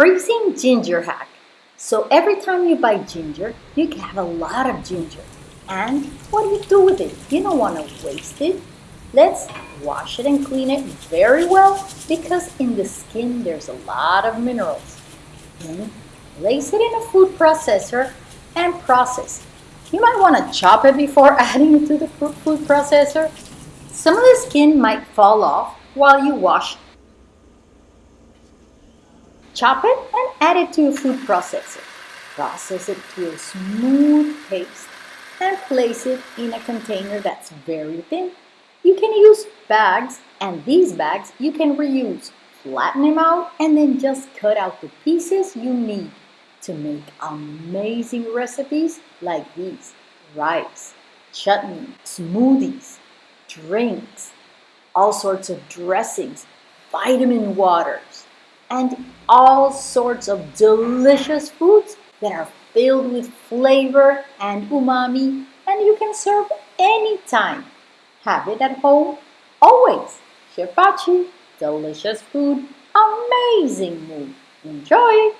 freezing ginger hack. So every time you buy ginger, you can have a lot of ginger. And what do you do with it? You don't want to waste it. Let's wash it and clean it very well because in the skin there's a lot of minerals. Then place it in a food processor and process. You might want to chop it before adding it to the food processor. Some of the skin might fall off while you wash Chop it and add it to your food processor. Process it to a smooth paste and place it in a container that's very thin. You can use bags and these bags you can reuse. Flatten them out and then just cut out the pieces you need to make amazing recipes like these. Rice, chutney, smoothies, drinks, all sorts of dressings, vitamin waters, and all sorts of delicious foods that are filled with flavor and umami and you can serve anytime. Have it at home always. Chef Pachi, delicious food, amazing mood. Enjoy!